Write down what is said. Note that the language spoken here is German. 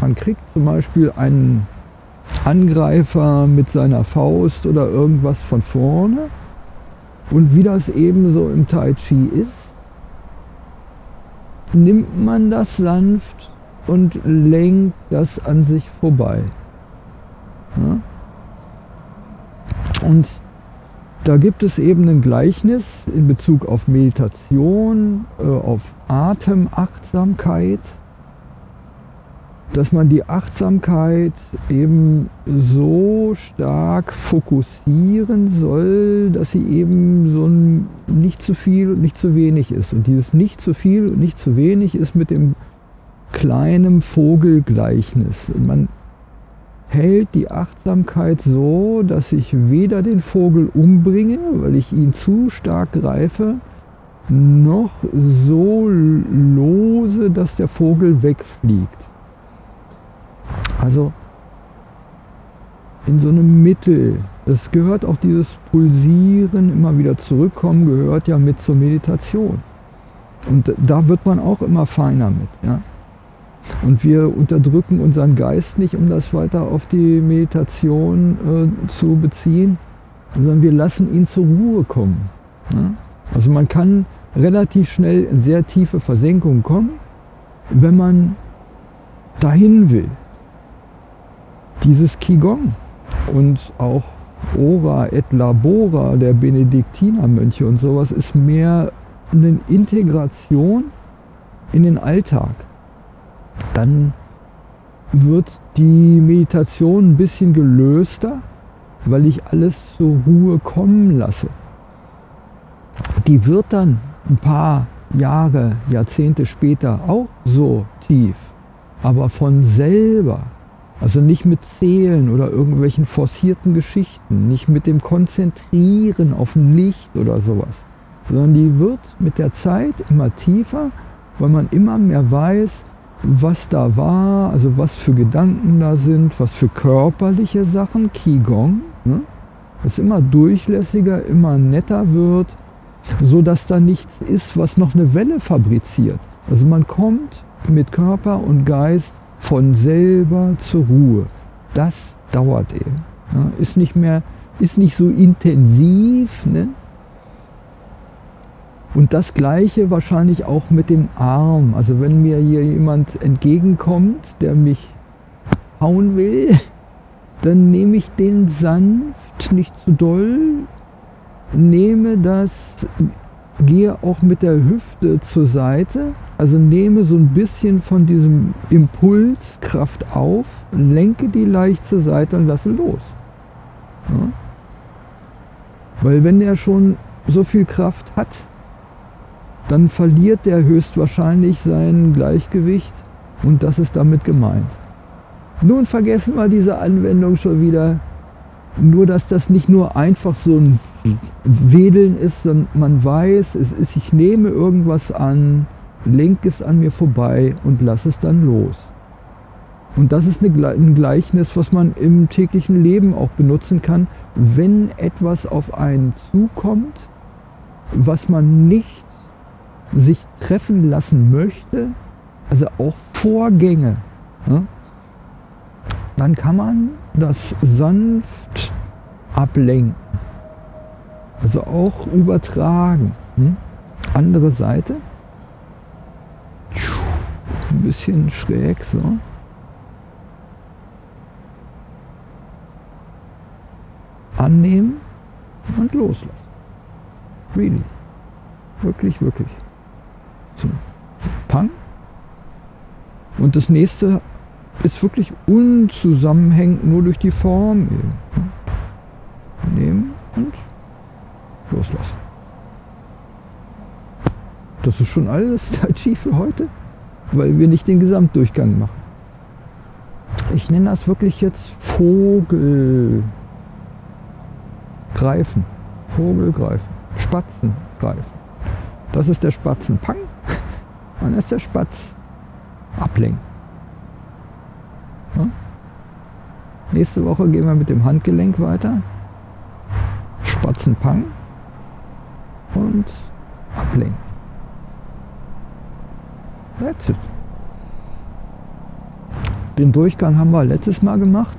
man kriegt zum Beispiel einen Angreifer mit seiner Faust oder irgendwas von vorne und wie das eben so im Tai Chi ist, nimmt man das sanft und lenkt das an sich vorbei. Ja? Und da gibt es eben ein Gleichnis in Bezug auf Meditation, äh, auf Atemachtsamkeit, dass man die Achtsamkeit eben so stark fokussieren soll, dass sie eben so ein nicht zu viel und nicht zu wenig ist. Und dieses nicht zu viel und nicht zu wenig ist mit dem kleinen Vogelgleichnis. Man hält die Achtsamkeit so, dass ich weder den Vogel umbringe, weil ich ihn zu stark greife, noch so lose, dass der Vogel wegfliegt. Also in so einem Mittel. Es gehört auch dieses Pulsieren, immer wieder zurückkommen, gehört ja mit zur Meditation. Und da wird man auch immer feiner mit. Ja? Und wir unterdrücken unseren Geist nicht, um das weiter auf die Meditation äh, zu beziehen, sondern wir lassen ihn zur Ruhe kommen. Ja? Also man kann relativ schnell in sehr tiefe Versenkungen kommen, wenn man dahin will dieses Qigong und auch Ora et Labora der Benediktinermönche und sowas ist mehr eine Integration in den Alltag. Dann wird die Meditation ein bisschen gelöster, weil ich alles zur Ruhe kommen lasse. Die wird dann ein paar Jahre, Jahrzehnte später auch so tief, aber von selber also nicht mit Zählen oder irgendwelchen forcierten Geschichten, nicht mit dem Konzentrieren auf ein Licht oder sowas, sondern die wird mit der Zeit immer tiefer, weil man immer mehr weiß, was da war, also was für Gedanken da sind, was für körperliche Sachen, Qigong, ne? das immer durchlässiger, immer netter wird, so dass da nichts ist, was noch eine Welle fabriziert. Also man kommt mit Körper und Geist von selber zur Ruhe. Das dauert eben. Ja, ist nicht mehr, ist nicht so intensiv. Ne? Und das Gleiche wahrscheinlich auch mit dem Arm. Also wenn mir hier jemand entgegenkommt, der mich hauen will, dann nehme ich den sanft, nicht zu doll, nehme das, gehe auch mit der Hüfte zur Seite also nehme so ein bisschen von diesem Impuls Kraft auf, lenke die leicht zur Seite und lasse los. Ja? Weil wenn er schon so viel Kraft hat, dann verliert er höchstwahrscheinlich sein Gleichgewicht und das ist damit gemeint. Nun vergessen wir diese Anwendung schon wieder. Nur, dass das nicht nur einfach so ein Wedeln ist, sondern man weiß, es ist, ich nehme irgendwas an, lenk es an mir vorbei und lass es dann los. Und das ist ein Gleichnis, was man im täglichen Leben auch benutzen kann, wenn etwas auf einen zukommt, was man nicht sich treffen lassen möchte, also auch Vorgänge, ne? dann kann man das sanft ablenken, also auch übertragen. Hm? Andere Seite ein bisschen schräg so. Annehmen und loslassen. Really. Wirklich, wirklich. So. Pang. Und das nächste ist wirklich unzusammenhängend nur durch die Form eben. Und loslassen. Das ist schon alles Tai Chi für heute weil wir nicht den Gesamtdurchgang machen. Ich nenne das wirklich jetzt Vogelgreifen. Vogelgreifen. Spatzengreifen. Das ist der Spatzenpang. Dann ist der Spatz ablenken. Nächste Woche gehen wir mit dem Handgelenk weiter. Spatzenpang und ablenken. That's it. Den Durchgang haben wir letztes Mal gemacht.